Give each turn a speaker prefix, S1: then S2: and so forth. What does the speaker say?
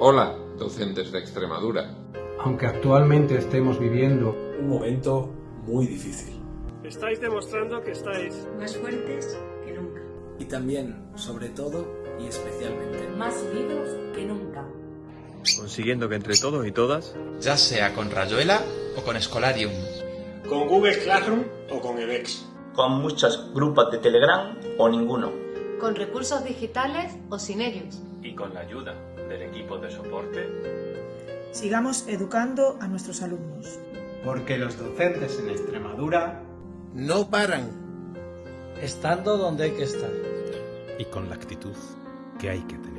S1: Hola, docentes de Extremadura.
S2: Aunque actualmente estemos viviendo
S3: un momento muy difícil.
S4: Estáis demostrando que estáis
S5: más fuertes que nunca.
S6: Y también, sobre todo y especialmente,
S5: más unidos que nunca.
S7: Consiguiendo que entre todos y todas,
S8: ya sea con Rayuela o con Escolarium,
S4: con Google Classroom o con EBEX,
S9: con muchos grupos de Telegram o ninguno,
S10: con recursos digitales o sin ellos,
S7: y con la ayuda del equipo de soporte,
S11: sigamos educando a nuestros alumnos.
S2: Porque los docentes en Extremadura
S6: no paran,
S12: estando donde hay que estar.
S13: Y con la actitud que hay que tener.